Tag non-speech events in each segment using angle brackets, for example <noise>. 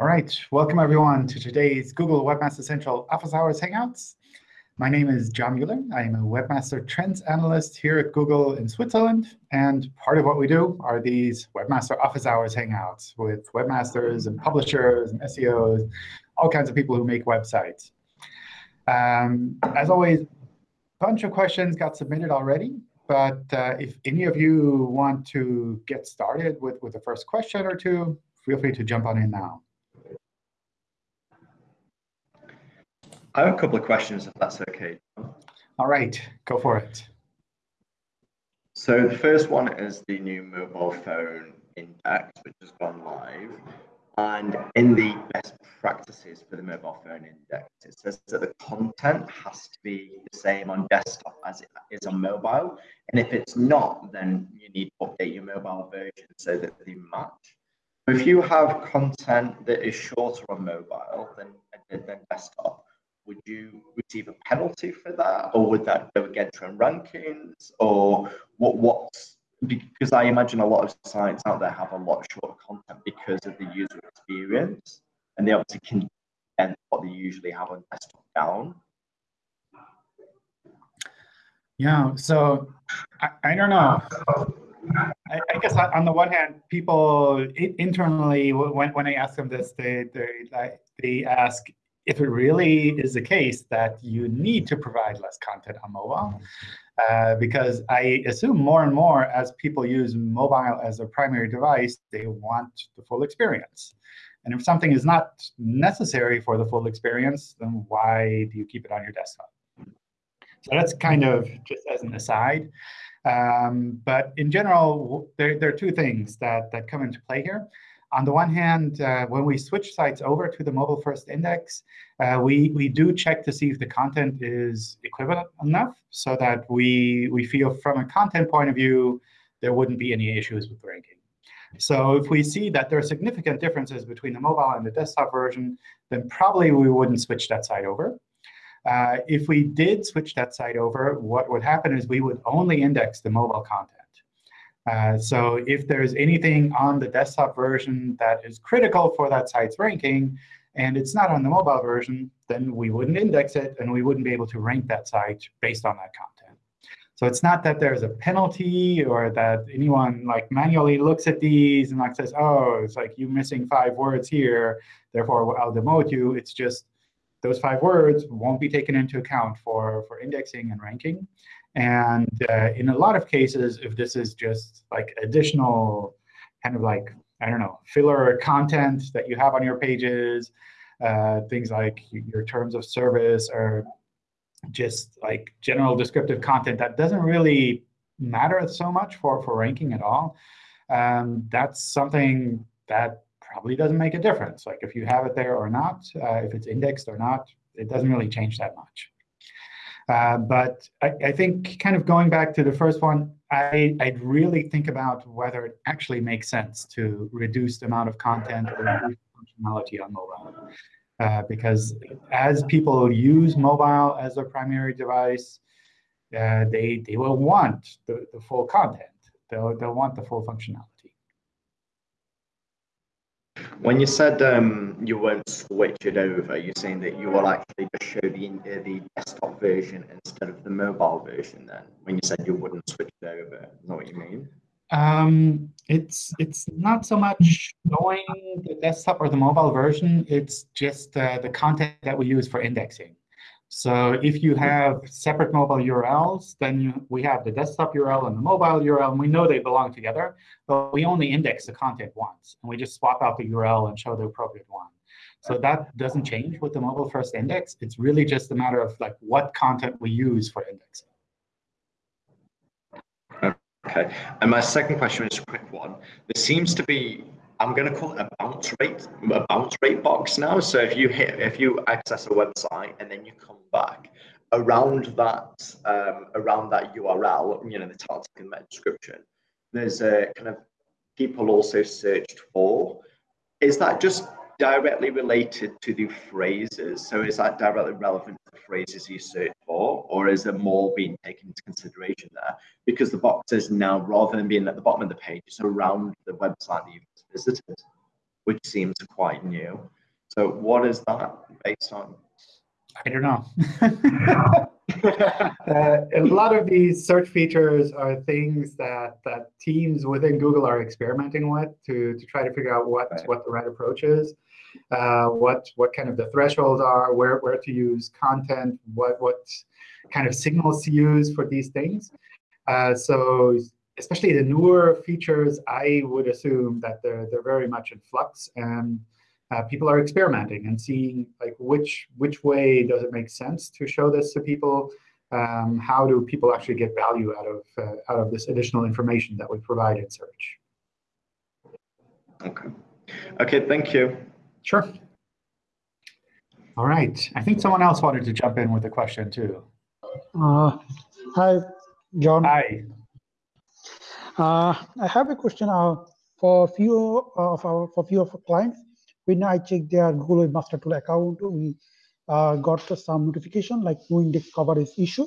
All right, welcome everyone to today's Google Webmaster Central Office Hours Hangouts. My name is John Mueller. I am a Webmaster Trends Analyst here at Google in Switzerland. And part of what we do are these Webmaster Office Hours Hangouts with webmasters and publishers and SEOs, all kinds of people who make websites. Um, as always, a bunch of questions got submitted already. But uh, if any of you want to get started with, with the first question or two, feel free to jump on in now. I have a couple of questions, if that's OK. All right, go for it. So the first one is the new mobile first index, which has gone live. And in the best practices for the mobile first index, it says that the content has to be the same on desktop as it is on mobile. And if it's not, then you need to update your mobile version so that they match. If you have content that is shorter on mobile than, than desktop, would you receive a penalty for that, or would that go against your rankings, or what? What's because I imagine a lot of sites out there have a lot shorter content because of the user experience, and they obviously can condense what they usually have on desktop down. Yeah, so I, I don't know. I, I, guess on the one hand, people internally, when, when I ask them this, they, they, they ask, if it really is the case that you need to provide less content on mobile, uh, because I assume more and more as people use mobile as a primary device, they want the full experience. And if something is not necessary for the full experience, then why do you keep it on your desktop? So that's kind of just as an aside. Um, but in general, there, there are two things that, that come into play here. On the one hand, uh, when we switch sites over to the mobile first index, uh, we, we do check to see if the content is equivalent enough so that we, we feel from a content point of view, there wouldn't be any issues with ranking. So if we see that there are significant differences between the mobile and the desktop version, then probably we wouldn't switch that site over. Uh, if we did switch that site over, what would happen is we would only index the mobile content. Uh, so if there's anything on the desktop version that is critical for that site's ranking, and it's not on the mobile version, then we wouldn't index it, and we wouldn't be able to rank that site based on that content. So it's not that there's a penalty or that anyone like manually looks at these and like says, oh, it's like you're missing five words here, therefore I'll demote you. It's just those five words won't be taken into account for, for indexing and ranking. And uh, in a lot of cases, if this is just like additional kind of like, I don't know, filler content that you have on your pages, uh, things like your terms of service or just like general descriptive content that doesn't really matter so much for, for ranking at all, um, that's something that probably doesn't make a difference. Like if you have it there or not, uh, if it's indexed or not, it doesn't really change that much. Uh, but I, I, think kind of going back to the first one, I, I'd really think about whether it actually makes sense to reduce the amount of content or functionality on mobile. Uh, because as people use mobile as their primary device, uh, they, they will want the, the full content. They'll, they'll want the full functionality. When you said um, you won't switch it over, you're saying that you will actually just show the uh, the desktop version instead of the mobile version. Then, when you said you wouldn't switch it over, that what you mean? Um, it's it's not so much showing the desktop or the mobile version. It's just uh, the content that we use for indexing. So if you have separate mobile URLs, then you, we have the desktop URL and the mobile URL, and we know they belong together. But we only index the content once, and we just swap out the URL and show the appropriate one. So that doesn't change with the mobile first index. It's really just a matter of like what content we use for indexing. Okay. And my second question is a quick one. There seems to be I'm going to call it a bounce rate, a bounce rate box now. So if you hit, if you access a website and then you come back around that, um, around that URL, you know, the title and meta description, there's a kind of people also searched for. Is that just directly related to the phrases? So is that directly relevant to the phrases you search for, or is there more being taken into consideration there? Because the box is now, rather than being at the bottom of the page, it's around the website that you've visited. which seems quite new. So what is that based on? I don't know. <laughs> uh, a lot of these search features are things that, that teams within Google are experimenting with to, to try to figure out what, right. what the right approach is, uh, what, what kind of the thresholds are, where, where to use content, what, what kind of signals to use for these things. Uh, so especially the newer features, I would assume that they're, they're very much in flux. And uh, people are experimenting and seeing like which which way does it make sense to show this to people. Um, how do people actually get value out of uh, out of this additional information that we provide in search? Okay. Okay. Thank you. Sure. All right. I think someone else wanted to jump in with a question too. Uh, hi, John. Hi. Uh, I have a question uh, for a few of our for few of our clients when I check their Google Webmaster Tool account, we uh, got some notification like no index coverage issue.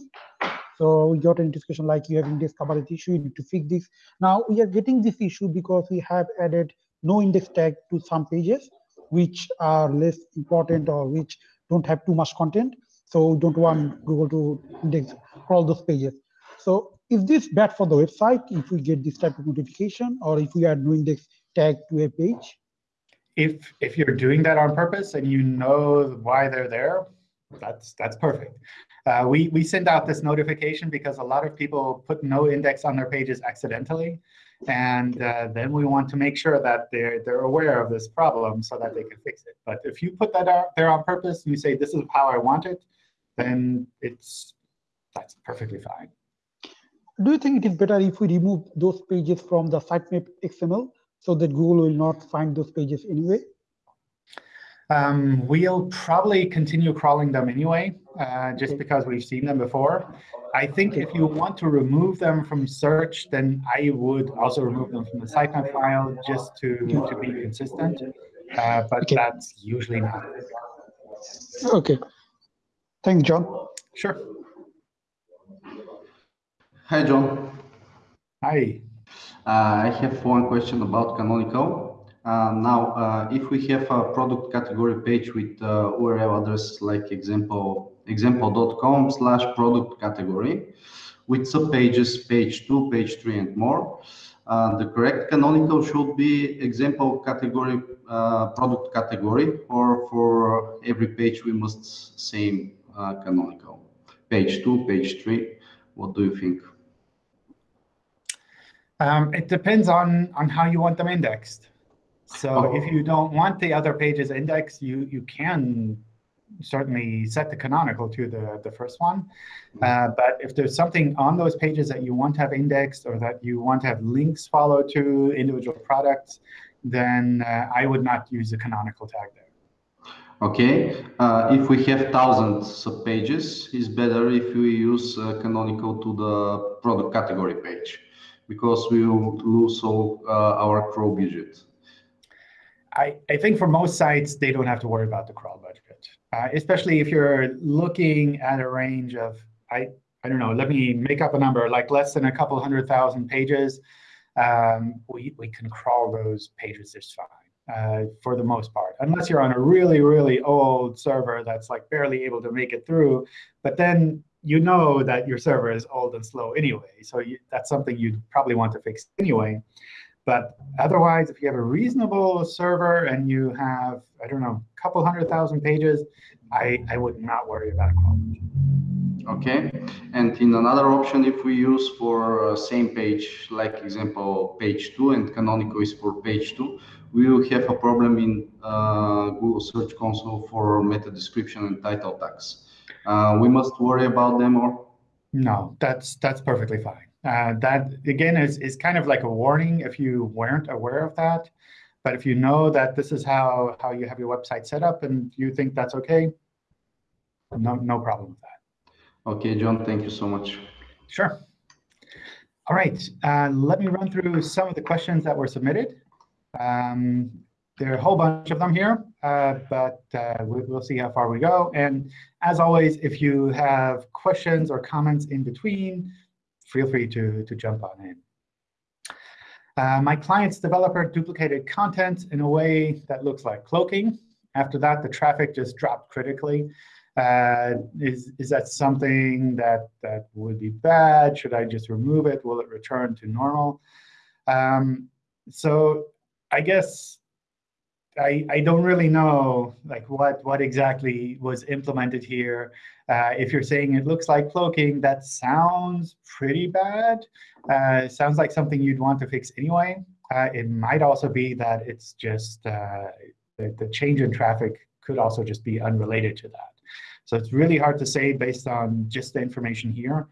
So we got a notification like you have index coverage issue, you need to fix this. Now we are getting this issue because we have added no index tag to some pages which are less important or which don't have too much content. So don't want Google to index all those pages. So is this bad for the website if we get this type of notification or if we are doing this tag to a page? if if you're doing that on purpose and you know why they're there, that's that's perfect. Uh, we we send out this notification because a lot of people put no index on their pages accidentally, and uh, then we want to make sure that they're they're aware of this problem so that they can fix it. But if you put that out there on purpose and you say this is how I want it, then it's that's perfectly fine. Do you think it is better if we remove those pages from the sitemap XML so that Google will not find those pages anyway? Um, we'll probably continue crawling them anyway, uh, just because we've seen them before. I think if you want to remove them from search, then I would also remove them from the sitemap file just to, to be consistent. Uh, but okay. that's usually not. OK. Thanks, John. Sure. Hi, John. Hi. Uh, I have one question about Canonical. Uh, now, uh, if we have a product category page with URL address like example example.com slash product category with subpages, page two, page three, and more, uh, the correct canonical should be example category, uh, product category, or for every page we must same uh, canonical. Page two, page three, what do you think? Um, it depends on, on how you want them indexed. So oh. if you don't want the other pages indexed, you, you can certainly set the canonical to the, the first one. Mm-hmm. Uh, but if there's something on those pages that you want to have indexed or that you want to have links follow to individual products, then uh, I would not use the canonical tag there. Okay, uh, if we have thousands of pages, it's better if we use uh, canonical to the product category page because we will lose all uh, our crawl budget? I, I think for most sites, they don't have to worry about the crawl budget, uh, especially if you're looking at a range of, I, I don't know, let me make up a number, like less than a couple hundred thousand pages. Um, we, we can crawl those pages just fine. Uh, for the most part, unless you're on a really, really old server that's like barely able to make it through. But then you know that your server is old and slow anyway. So you, that's something you'd probably want to fix anyway. But otherwise, if you have a reasonable server and you have, I don't know, a couple hundred thousand pages, I, I would not worry about quality. OK. And in another option, if we use for uh, same page, like example, page 2, and canonical is for page 2, we will have a problem in uh, Google Search Console for meta description and title tags uh, we must worry about them or? No, that's that's perfectly fine. Uh, that again is is kind of like a warning if you weren't aware of that. But if you know that this is how how you have your website set up and you think that's okay, no no problem with that. Okay, John, thank you so much. Sure. All right, uh, let me run through some of the questions that were submitted. Um, there are a whole bunch of them here, uh, but uh, we'll see how far we go. And as always, if you have questions or comments in between, feel free to, to jump on in. Uh, my client's developer duplicated content in a way that looks like cloaking. After that, the traffic just dropped critically. Uh, is, is that something that, that would be bad? Should I just remove it? Will it return to normal? Um, so I guess I, I don't really know like what, what exactly was implemented here. Uh, if you're saying it looks like cloaking, that sounds pretty bad. Uh, sounds like something you'd want to fix anyway. Uh, it might also be that it's just uh, the, the change in traffic could also just be unrelated to that. So it's really hard to say based on just the information here.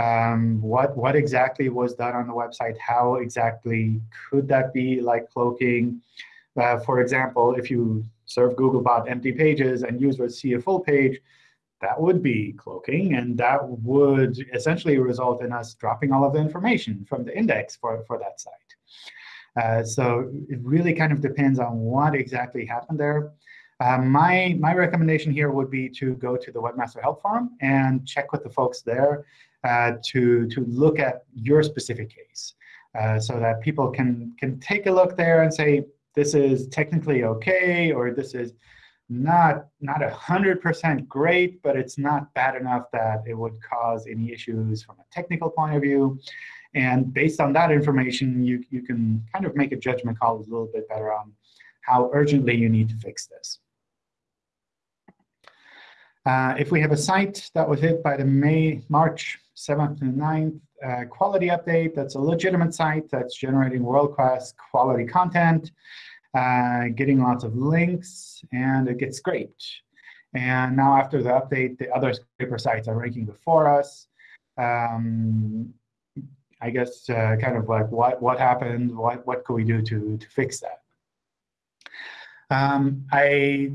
Um, what, what exactly was done on the website? How exactly could that be like cloaking? Uh, for example, if you serve Googlebot empty pages and users see a full page, that would be cloaking, and that would essentially result in us dropping all of the information from the index for, for that site. Uh, so it really kind of depends on what exactly happened there. Uh, my, my recommendation here would be to go to the Webmaster Help Forum and check with the folks there uh, to, to look at your specific case uh, so that people can, can take a look there and say, this is technically OK, or this is not not a hundred percent great, but it's not bad enough that it would cause any issues from a technical point of view. And based on that information, you, you can kind of make a judgment call a little bit better on how urgently you need to fix this. Uh, if we have a site that was hit by the May, March 7th and 9th uh, quality update, that's a legitimate site that's generating world-class quality content, uh, getting lots of links, and it gets scraped. And now after the update, the other scraper sites are ranking before us. Um, I guess uh, kind of like what, what happened, what, what could we do to, to fix that? Um, I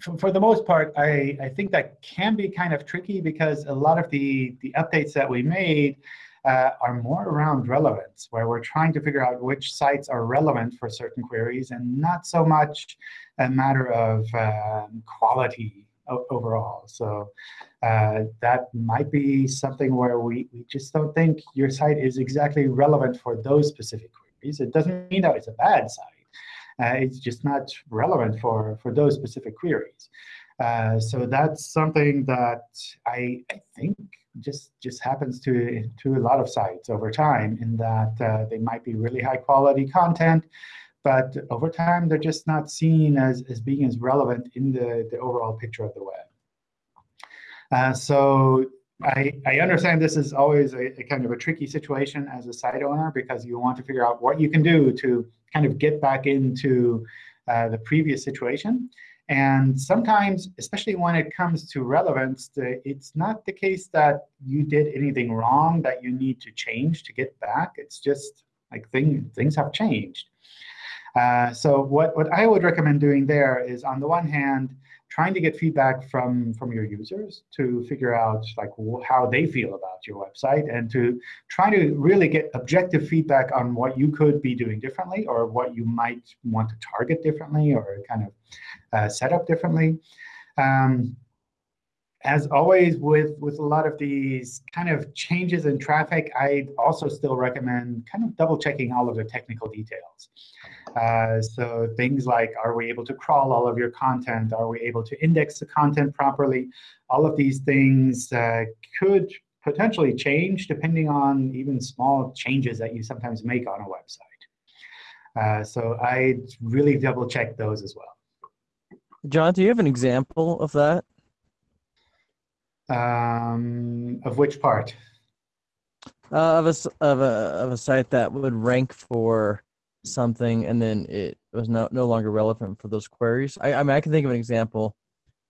for, the most part, I, I think that can be kind of tricky because a lot of the, the updates that we made uh, are more around relevance, where we're trying to figure out which sites are relevant for certain queries and not so much a matter of um, quality overall. So uh, that might be something where we, we just don't think your site is exactly relevant for those specific queries. It doesn't mean that it's a bad site. Uh, it's just not relevant for, for those specific queries. Uh, so that's something that I, I think just just happens to to a lot of sites over time in that uh, they might be really high quality content, but over time they're just not seen as, as being as relevant in the, the overall picture of the web. Uh, so I, I understand this is always a, a, kind of a tricky situation as a site owner because you want to figure out what you can do to kind of get back into uh, the previous situation. And sometimes, especially when it comes to relevance, it's not the case that you did anything wrong that you need to change to get back. It's just like thing, things have changed. Uh, so what, what I would recommend doing there is, on the one hand, trying to get feedback from, from your users to figure out like how they feel about your website and to try to really get objective feedback on what you could be doing differently or what you might want to target differently or kind of uh, set up differently. Um, as always, with, with a lot of these kind of changes in traffic, I also still recommend kind of double checking all of the technical details. Uh, so things like, are we able to crawl all of your content? Are we able to index the content properly? All of these things uh, could potentially change depending on even small changes that you sometimes make on a website. Uh, so I really double check those as well. John, do you have an example of that? Um, of which part? Uh, of a of a of a site that would rank for something and then it was no no longer relevant for those queries. I I mean I can think of an example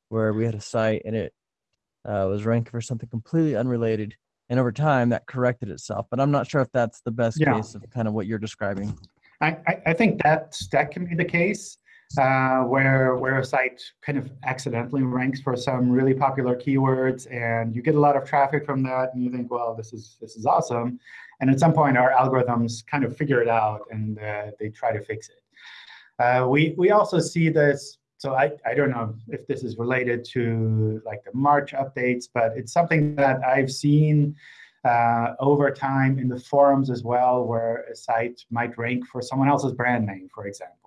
where we had a site and it uh, was ranking for something completely unrelated, and over time that corrected itself. But I'm not sure if that's the best yeah. case of kind of what you're describing. I, I, I think that that can be the case uh, where where a site kind of accidentally ranks for some really popular keywords, and you get a lot of traffic from that, and you think, well, this is this is awesome. And at some point, our algorithms kind of figure it out, and uh, they try to fix it. Uh, we we also see this. So I, I don't know if this is related to like the March updates, but it's something that I've seen uh, over time in the forums as well, where a site might rank for someone else's brand name, for example.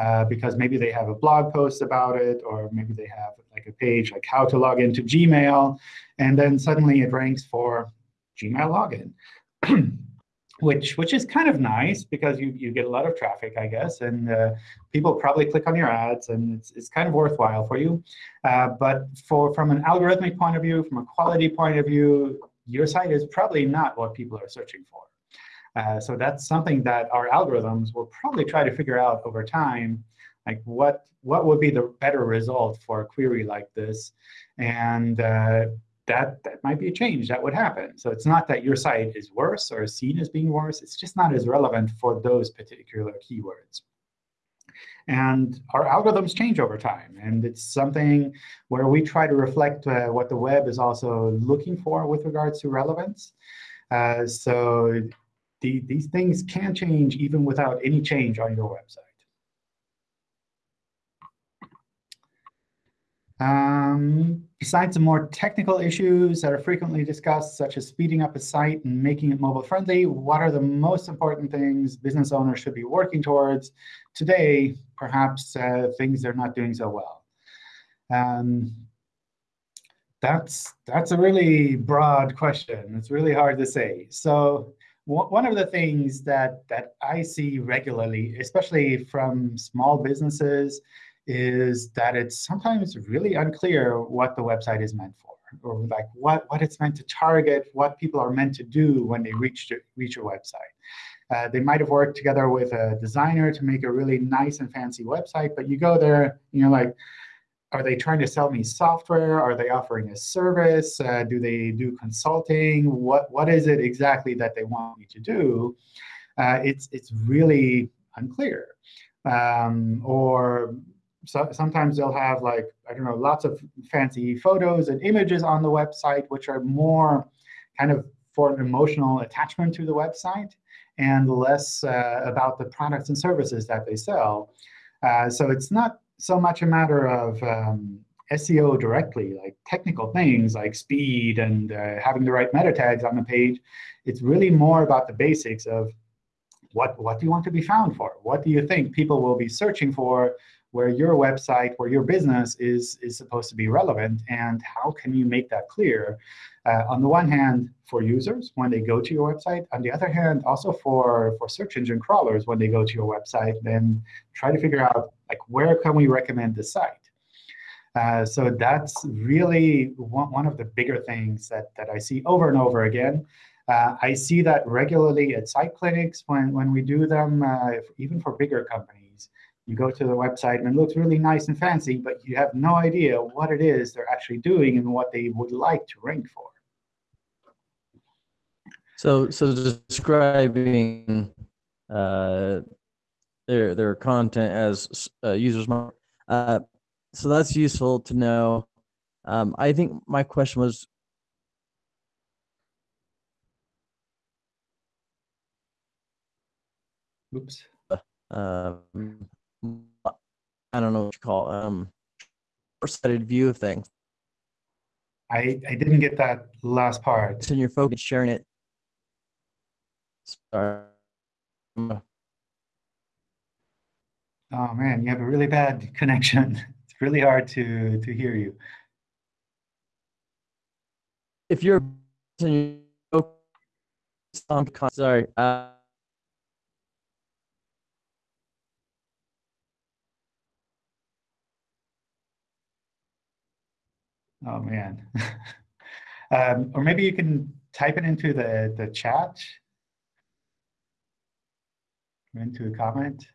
Uh, because maybe they have a blog post about it, or maybe they have like a page like how to log into Gmail, and then suddenly it ranks for Gmail login. <clears throat> which which is kind of nice because you, you get a lot of traffic, I guess, and uh, people probably click on your ads, and it's, it's kind of worthwhile for you. Uh, but for from an algorithmic point of view, from a quality point of view, your site is probably not what people are searching for. Uh, so that's something that our algorithms will probably try to figure out over time, like what what would be the better result for a query like this, and uh, that, that might be a change that would happen. So it's not that your site is worse or seen as being worse. It's just not as relevant for those particular keywords. And our algorithms change over time. And it's something where we try to reflect uh, what the web is also looking for with regards to relevance. Uh, so the, these things can change even without any change on your website. Um, besides the more technical issues that are frequently discussed, such as speeding up a site and making it mobile friendly, what are the most important things business owners should be working towards today, perhaps uh, things they're not doing so well? Um, that's, that's a really broad question. It's really hard to say. So one of the things that, that I see regularly, especially from small businesses, is that it's sometimes really unclear what the website is meant for, or like what, what it's meant to target, what people are meant to do when they reach, reach your website. Uh, they might have worked together with a designer to make a really nice and fancy website, but you go there and you're like, are they trying to sell me software? Are they offering a service? Uh, do they do consulting? What, what is it exactly that they want me to do? Uh, it's, it's really unclear. Um, or so sometimes they'll have like, I don't know, lots of fancy photos and images on the website, which are more kind of for an emotional attachment to the website and less uh, about the products and services that they sell. Uh, so it's not so much a matter of um, SEO directly, like technical things like speed and uh, having the right meta tags on the page. It's really more about the basics of what, what do you want to be found for? What do you think people will be searching for where your website, where your business is, is supposed to be relevant, and how can you make that clear? Uh, on the one hand, for users when they go to your website. On the other hand, also for, for search engine crawlers when they go to your website, then try to figure out like where can we recommend the site. Uh, so that's really one, one of the bigger things that, that I see over and over again. Uh, I see that regularly at site clinics when, when we do them, uh, even for bigger companies. You go to the website and it looks really nice and fancy, but you have no idea what it is they're actually doing and what they would like to rank for. So, so describing uh, their their content as uh, users. Uh, so that's useful to know. Um, I think my question was Oops. Um, I don't know what you call um sighted view of things. I, I didn't get that last part. It's in your focus, sharing it. Sorry. Oh man, you have a really bad connection. <laughs> It's really hard to to hear you. If you're sorry. Uh, Oh man. <laughs> um, or maybe you can type it into the, the chat, into a comment.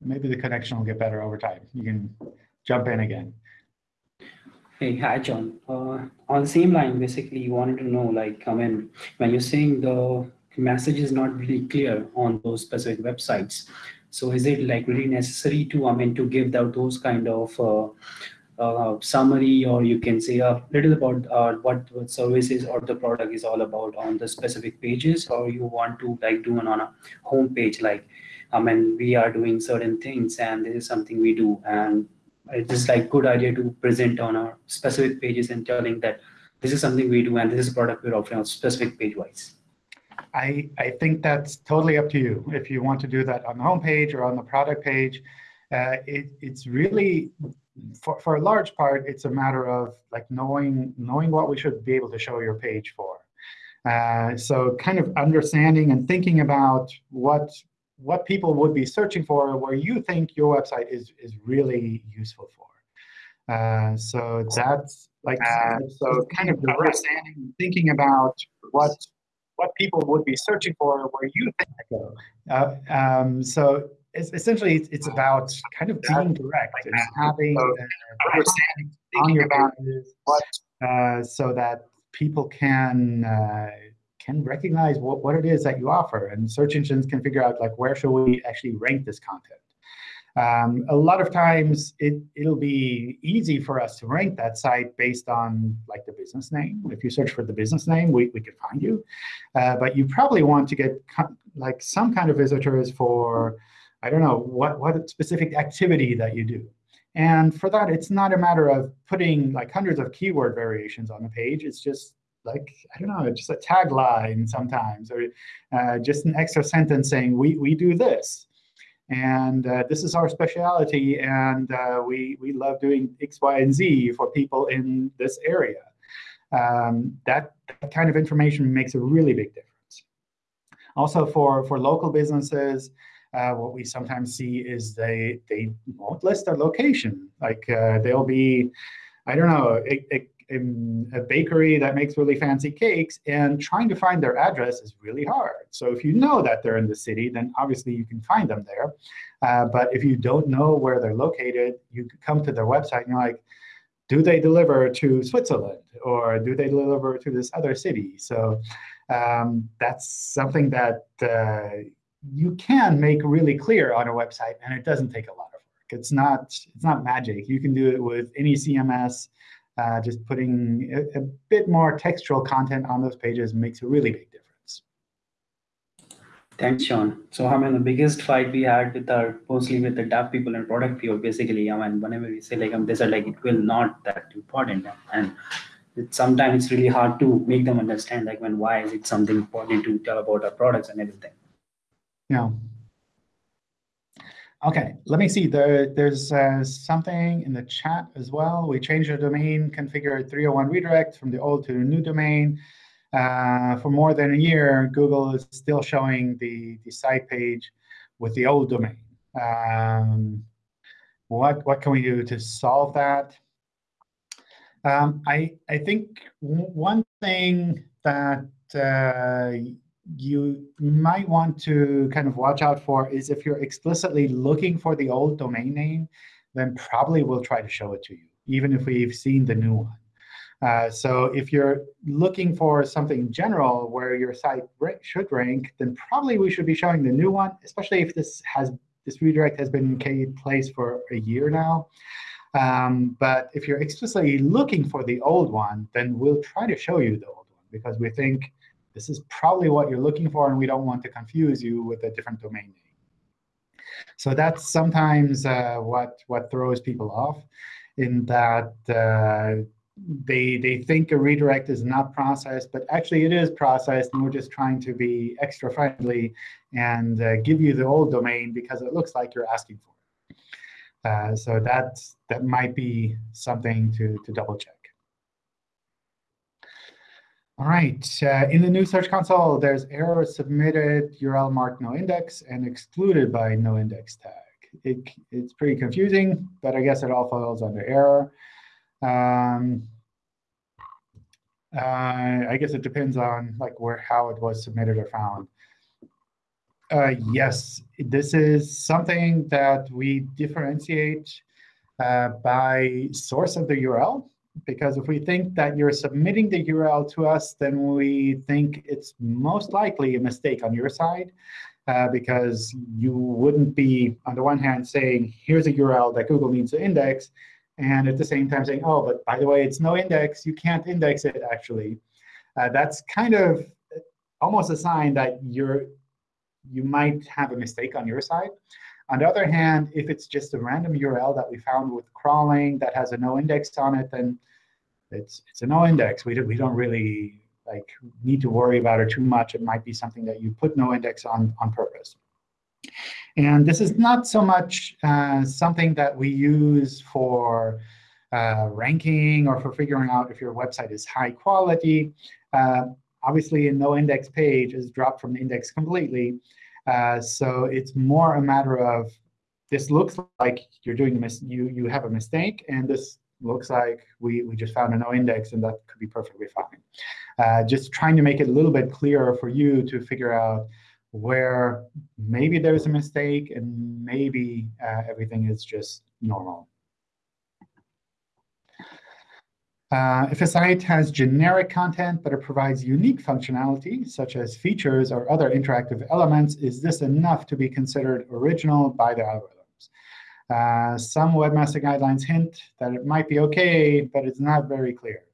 Maybe the connection will get better over time. You can jump in again. Hey, hi, John. Uh, on the same line, basically, you wanted to know, like, I mean, when you're saying the message is not really clear on those specific websites, so is it like really necessary to, I mean, to give out those kind of uh, uh, summary or you can say a little about uh, what, what services or the product is all about on the specific pages or you want to like do it on a home page like I mean we are doing certain things and this is something we do and it's just like good idea to present on our specific pages and telling that this is something we do and this is a product we're offering on specific page wise? I, I think that's totally up to you. If you want to do that on the homepage or on the product page, uh, it, it's really, for, for a large part, it's a matter of like knowing, knowing what we should be able to show your page for. Uh, so kind of understanding and thinking about what what people would be searching for, where you think your website is is really useful for. Uh, so that's like uh, so kind of understanding and thinking about what what people would be searching for, where you think uh, um, so it's, essentially, it's, it's about kind of being direct and having uh, on your pages uh, so that people can uh, can recognize what, what it is that you offer, and search engines can figure out like where should we actually rank this content. Um, a lot of times it, it'll be easy for us to rank that site based on like the business name. If you search for the business name, we, we can find you. Uh, but you probably want to get like some kind of visitors for, I don't know, what, what specific activity that you do. And for that, it's not a matter of putting like hundreds of keyword variations on the page. It's just like, I don't know, just a tagline sometimes, or uh, just an extra sentence saying, we, we do this. And uh, this is our specialty, and uh, we, we love doing X, Y, and Z for people in this area. Um, that, that kind of information makes a really big difference. Also, for, for local businesses, uh, what we sometimes see is they, they won't list their location. Like uh, they'll be, I don't know, a in a bakery that makes really fancy cakes, and trying to find their address is really hard. So if you know that they're in the city, then obviously you can find them there. Uh, but if you don't know where they're located, you come to their website and you're like, do they deliver to Switzerland or do they deliver to this other city? So um, that's something that uh, you can make really clear on a website, and it doesn't take a lot of work. It's not it's not magic. You can do it with any CMS. Uh, just putting a, a, bit more textual content on those pages makes a really big difference. Thanks, John. So, I mean, the biggest fight we had with our, mostly with the dev people and product people, basically, I mean, whenever we say like, um, they said like, it will not that important. And it, sometimes it's really hard to make them understand like, when why is it something important to tell about our products and everything. Yeah. OK, let me see. There, there's uh, something in the chat as well. We changed the domain, configured 301 redirect from the old to the new domain. Uh, for more than a year, Google is still showing the, the site page with the old domain. Um, what, what can we do to solve that? Um, I, I think one thing that uh, you might want to kind of watch out for is if you're explicitly looking for the old domain name, then probably we'll try to show it to you, even if we've seen the new one. Uh, so if you're looking for something general where your site should rank, then probably we should be showing the new one, especially if this has this redirect has been in place for a year now. Um, but if you're explicitly looking for the old one, then we'll try to show you the old one because we think this is probably what you're looking for, and we don't want to confuse you with a different domain name. So that's sometimes uh, what, what throws people off in that uh, they, they think a redirect is not processed, but actually it is processed, and we're just trying to be extra friendly and uh, give you the old domain because it looks like you're asking for it. Uh, so that, that might be something to, to double check. All right, uh, in the new Search Console, there's error submitted URL marked no index and excluded by no index tag. It, it's pretty confusing, but I guess it all falls under error. Um, uh, I guess it depends on like where how it was submitted or found. Uh, yes, this is something that we differentiate uh, by source of the URL because if we think that you're submitting the URL to us, then we think it's most likely a mistake on your side. Uh, because you wouldn't be, on the one hand, saying, here's a URL that Google needs to index, and at the same time saying, oh, but by the way, it's no index. You can't index it, actually. Uh, that's kind of almost a sign that you're you might have a mistake on your side. On the other hand, if it's just a random URL that we found with crawling that has a no index on it, then it's it's a no index. We, do, we don't really like need to worry about it too much. It might be something that you put no index on on purpose. And this is not so much uh, something that we use for uh, ranking or for figuring out if your website is high quality. Uh, obviously, a no index page is dropped from the index completely. Uh, so it's more a matter of this looks like you're doing mis you you have a mistake, and this looks like we, we just found a no index, and that could be perfectly fine. Uh, just trying to make it a little bit clearer for you to figure out where maybe there's a mistake and maybe uh, everything is just normal. Uh, if a site has generic content, but it provides unique functionality, such as features or other interactive elements, is this enough to be considered original by the algorithms? Uh, some webmaster guidelines hint that it might be OK, but it's not very clear.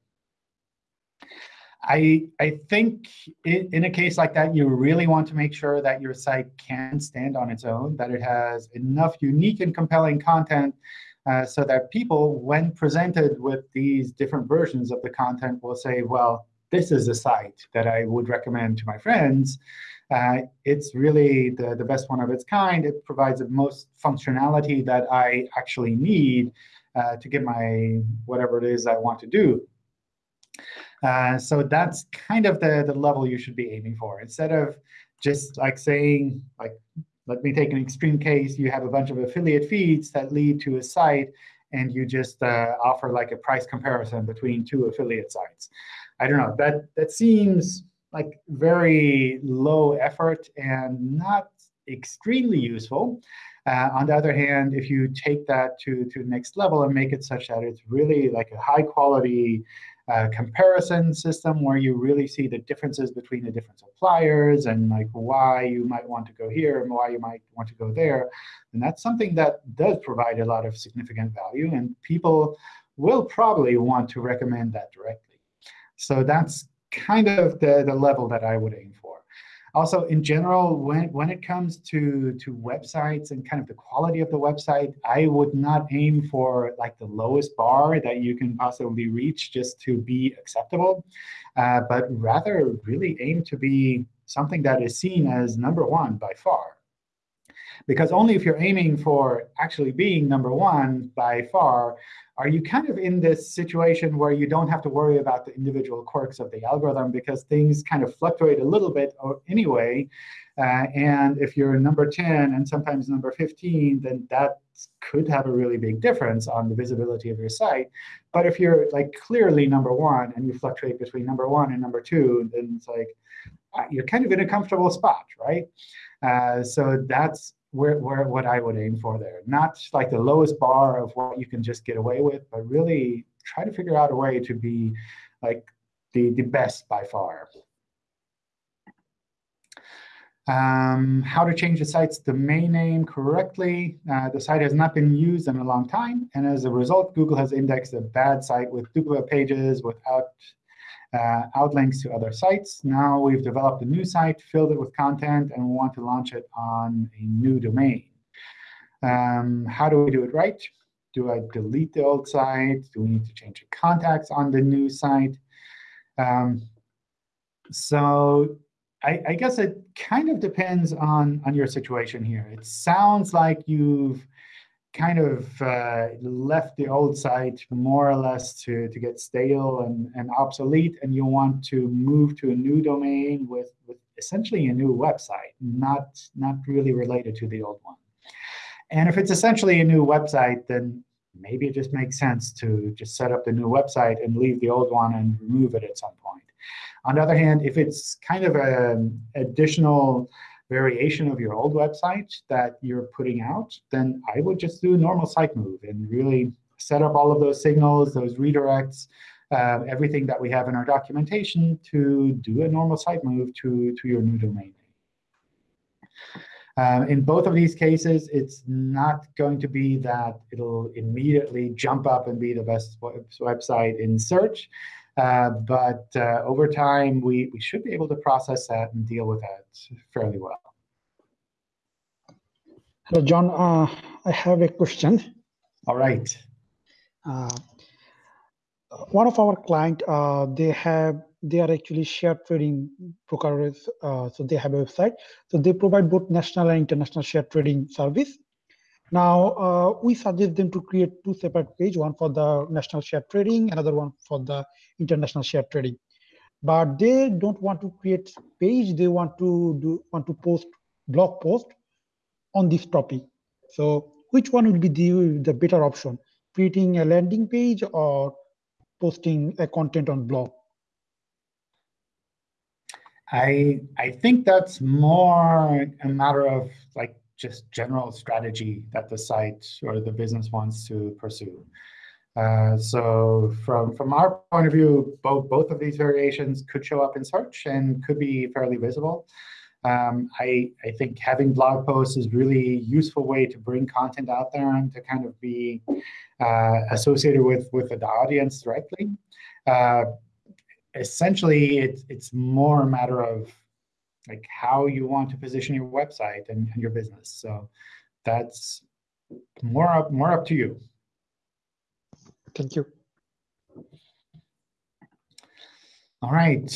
I, I think in a case like that, you really want to make sure that your site can stand on its own, that it has enough unique and compelling content uh, so that people, when presented with these different versions of the content, will say, well, this is a site that I would recommend to my friends. Uh, it's really the, the best one of its kind. It provides the most functionality that I actually need uh, to get my whatever it is I want to do. Uh, so that's kind of the, the level you should be aiming for. Instead of just like saying, like, let me take an extreme case. You have a bunch of affiliate feeds that lead to a site, and you just uh, offer like a price comparison between two affiliate sites. I don't know. That that seems like very low effort and not extremely useful. Uh, on the other hand, if you take that to, to the next level and make it such that it's really like a high quality comparison system where you really see the differences between the different suppliers and like why you might want to go here and why you might want to go there, and that's something that does provide a lot of significant value, and people will probably want to recommend that directly. So that's kind of the, the level that I would aim for. Also, in general, when, when it comes to, to websites and kind of the quality of the website, I would not aim for like the lowest bar that you can possibly reach just to be acceptable, uh, but rather really aim to be something that is seen as number one by far. Because only if you're aiming for actually being number one by far are you kind of in this situation where you don't have to worry about the individual quirks of the algorithm because things kind of fluctuate a little bit anyway? Uh, and if you're number 10 and sometimes number 15, then that could have a really big difference on the visibility of your site. But if you're like clearly number one and you fluctuate between number one and number two, then it's like uh, you're kind of in a comfortable spot, right? Uh, so that's where, where what I would aim for there. Not like the lowest bar of what you can just get away with, but really try to figure out a way to be like the, the best by far. Um, how to change the site's domain name correctly. Uh, the site has not been used in a long time. And as a result, Google has indexed a bad site with duplicate pages without uh, outlinks to other sites. Now we've developed a new site, filled it with content, and we want to launch it on a new domain. Um, how do we do it right? Do I delete the old site? Do we need to change the contacts on the new site? Um, so I, I, guess it kind of depends on, on your situation here. It sounds like you've kind of uh, left the old site more or less to, to get stale and, and obsolete, and you want to move to a new domain with, with essentially a new website, not, not really related to the old one. And if it's essentially a new website, then maybe it just makes sense to just set up the new website and leave the old one and remove it at some point. On the other hand, if it's kind of an additional variation of your old website that you're putting out, then I would just do a normal site move and really set up all of those signals, those redirects, uh, everything that we have in our documentation to do a normal site move to, to your new domain um, in both of these cases, it's not going to be that it'll immediately jump up and be the best website in search. Uh, but uh, over time, we, we should be able to process that and deal with that fairly well. Hello, John. Uh, I have a question. All right. Uh, one of our client, uh, they have they are actually share trading brokers. Uh, so they have a website. So they provide both national and international share trading service. Now uh, we suggest them to create two separate page, one for the national share trading, another one for the international share trading. But they don't want to create page. They want to do want to post blog post on this topic. So which one will be the, the better option? Creating a landing page or posting a content on blog? I I think that's more a matter of like just general strategy that the site or the business wants to pursue. Uh, so from from our point of view, both both of these variations could show up in search and could be fairly visible. Um, I I think having blog posts is really useful way to bring content out there and to kind of be uh, associated with with the audience directly. Uh, essentially, it's it's more a matter of like how you want to position your website and, and your business. So that's more up more up to you. Thank you. All right.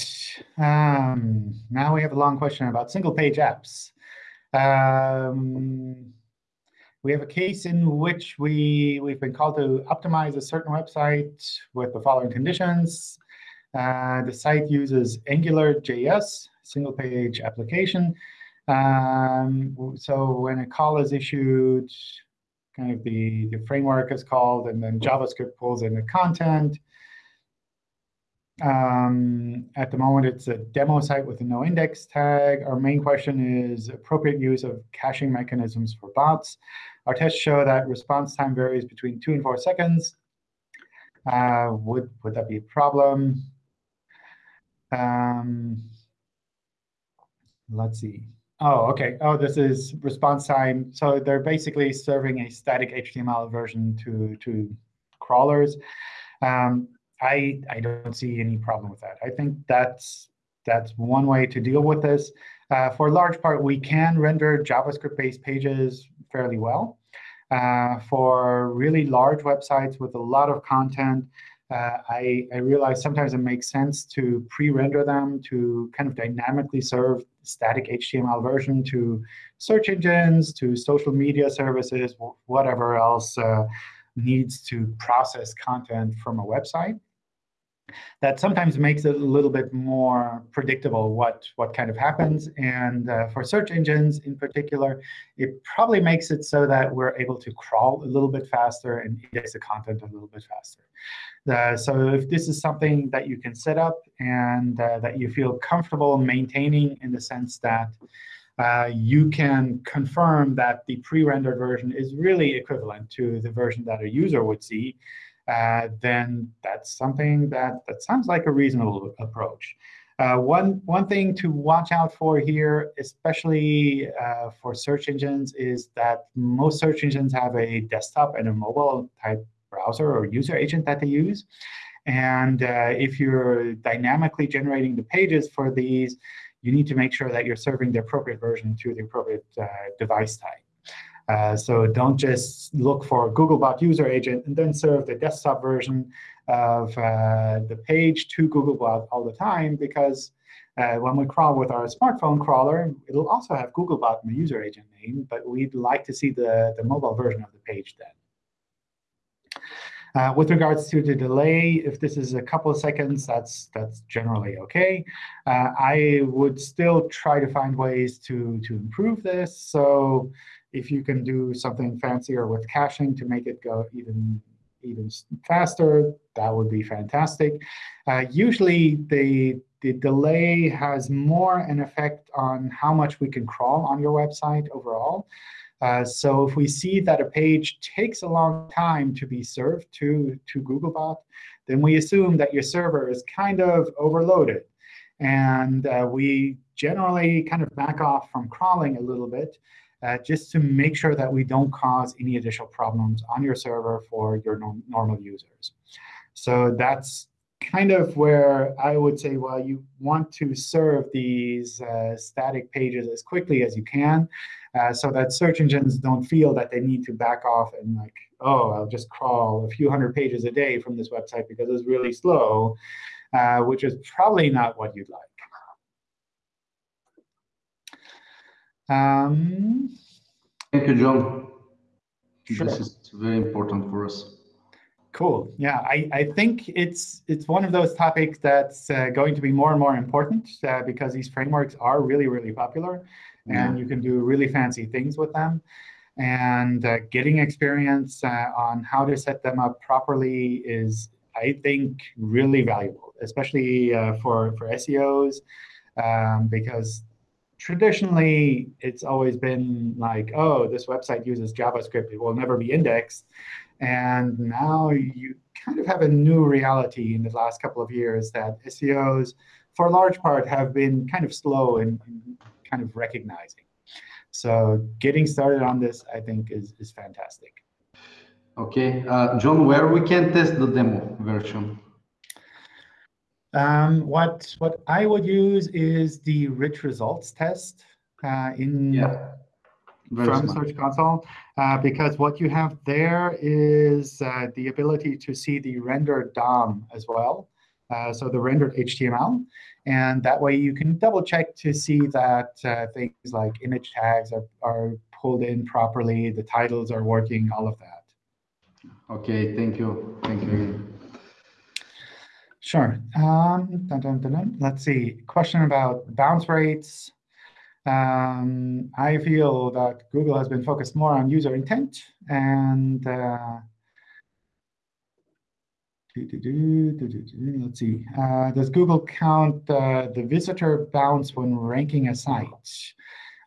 Um, now we have a long question about single page apps. Um, we have a case in which we, we've been called to optimize a certain website with the following conditions. Uh, the site uses AngularJS, single page application. Um, so when a call is issued, kind of the, the framework is called, and then JavaScript pulls in the content. Um, at the moment, it's a demo site with a no index tag. Our main question is appropriate use of caching mechanisms for bots. Our tests show that response time varies between two and four seconds. Uh, would, would that be a problem? Um, let's see. Oh, OK. Oh, this is response time. So they're basically serving a static HTML version to, to crawlers. Um, I, I don't see any problem with that. I think that's that's one way to deal with this. Uh, for a large part, we can render JavaScript-based pages fairly well. Uh, for really large websites with a lot of content, uh, I, I realize sometimes it makes sense to pre-render them to kind of dynamically serve static HTML version to search engines, to social media services, whatever else uh, needs to process content from a website that sometimes makes it a little bit more predictable what, what kind of happens. And uh, for search engines in particular, it probably makes it so that we're able to crawl a little bit faster and index the content a little bit faster. Uh, so if this is something that you can set up and uh, that you feel comfortable maintaining in the sense that uh, you can confirm that the pre-rendered version is really equivalent to the version that a user would see, uh, then that's something that, that sounds like a reasonable approach. Uh, one, one thing to watch out for here, especially uh, for search engines, is that most search engines have a desktop and a mobile type browser or user agent that they use. And uh, if you're dynamically generating the pages for these, you need to make sure that you're serving the appropriate version to the appropriate uh, device type. Uh, so don't just look for Googlebot user agent and then serve the desktop version of uh, the page to Googlebot all the time, because uh, when we crawl with our smartphone crawler, it'll also have Googlebot in the user agent name, but we'd like to see the, the mobile version of the page then. Uh, with regards to the delay, if this is a couple of seconds, that's that's generally OK. Uh, I would still try to find ways to, to improve this. So if you can do something fancier with caching to make it go even even faster, that would be fantastic. Uh, usually, the, the delay has more an effect on how much we can crawl on your website overall. Uh, so if we see that a page takes a long time to be served to, to Googlebot, then we assume that your server is kind of overloaded. And uh, we generally kind of back off from crawling a little bit uh, just to make sure that we don't cause any additional problems on your server for your normal users. So that's kind of where I would say, well, you want to serve these uh, static pages as quickly as you can. uh, so that search engines don't feel that they need to back off and like, oh, I'll just crawl a few hundred pages a day from this website because it's really slow, uh, which is probably not what you'd like. Um, Thank you, John. Sure. This is very important for us. Cool. Yeah, I, I think it's it's one of those topics that's uh, going to be more and more important uh, because these frameworks are really, really popular and you can do really fancy things with them. And uh, getting experience uh, on how to set them up properly is, I think, really valuable, especially uh, for, for SEOs, um, because traditionally it's always been like, oh, this website uses JavaScript, it will never be indexed. And now you kind of have a new reality in the last couple of years that SEOs, for a large part, have been kind of slow in, in kind of recognizing. So getting started on this, I think, is, is fantastic. Okay, uh, John, where we can test the demo version? Um, what what I would use is the rich results test uh, in Yeah. From smart. Search Console, uh, because what you have there is uh, the ability to see the rendered DOM as well, uh, so the rendered HTML. And that way you can double check to see that uh, things like image tags are, are pulled in properly, the titles are working, all of that. Okay, thank you. Thank you. Sure. Um, dun, dun, dun. Let's see. Question about bounce rates. Um, I feel that Google has been focused more on user intent and uh, do, do, do. let's see. Uh, does Google count uh, the visitor bounce when ranking a site?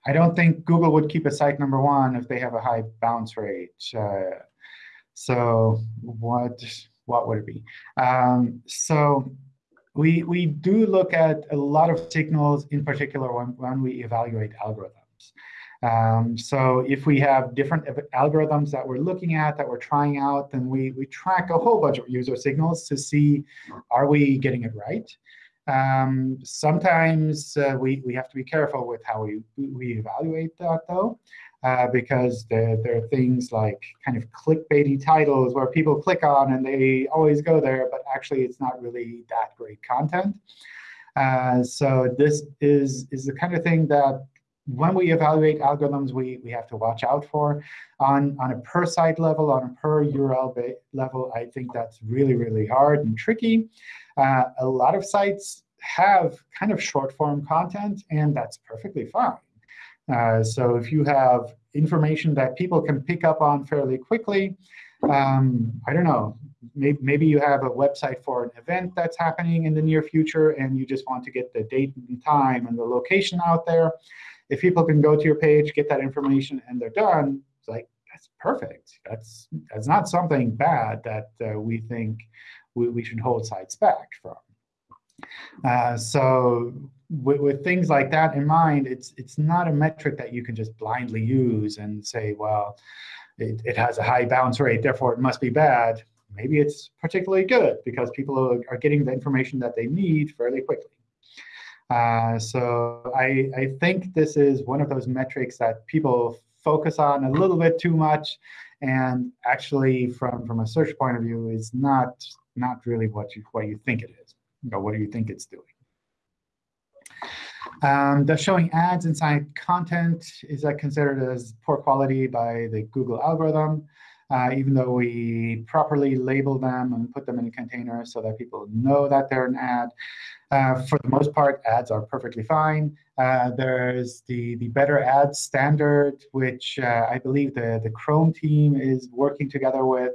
I don't think Google would keep a site number one if they have a high bounce rate. Uh, so what what would it be? Um, so we we do look at a lot of signals, in particular when, when we evaluate algorithms. Um, so if we have different algorithms that we're looking at, that we're trying out, then we, we track a whole bunch of user signals to see, are we getting it right? Um, sometimes uh, we, we have to be careful with how we, we evaluate that, though, uh, because there, there are things like kind of clickbaity titles where people click on and they always go there, but actually it's not really that great content. Uh, so this is, is the kind of thing that when we evaluate algorithms, we, we have to watch out for. On, on a per site level, on a per URL level, I think that's really, really hard and tricky. Uh, a lot of sites have kind of short form content, and that's perfectly fine. Uh, so if you have information that people can pick up on fairly quickly, um, I don't know, maybe, maybe you have a website for an event that's happening in the near future, and you just want to get the date and time and the location out there. If people can go to your page, get that information, and they're done, it's like, that's perfect. That's, that's not something bad that uh, we think we, we should hold sites back from. Uh, so with, with things like that in mind, it's it's not a metric that you can just blindly use and say, well, it, it has a high bounce rate, therefore it must be bad. Maybe it's particularly good because people are, are getting the information that they need fairly quickly. Uh, so I, I think this is one of those metrics that people focus on a little bit too much, and actually, from from a search point of view, is not not really what you what you think it is, or what do you think it's doing. Um, does showing ads inside content is that considered as poor quality by the Google algorithm? Uh, even though we properly label them and put them in a container so that people know that they're an ad. Uh, for the most part, ads are perfectly fine. Uh, there's the, the better ads standard, which uh, I believe the, the Chrome team is working together with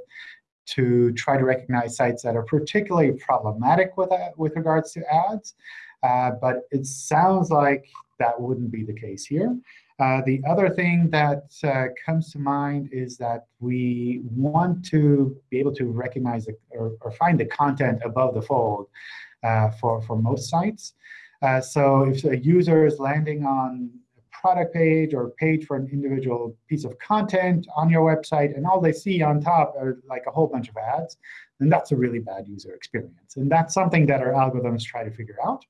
to try to recognize sites that are particularly problematic with, uh, with regards to ads. Uh, but it sounds like that wouldn't be the case here. Uh, the other thing that uh, comes to mind is that we want to be able to recognize the, or, or, find the content above the fold uh, for, for most sites. Uh, so if a user is landing on product page or page for an individual piece of content on your website, and all they see on top are like a whole bunch of ads, then that's a really bad user experience. And that's something that our algorithms try to figure out.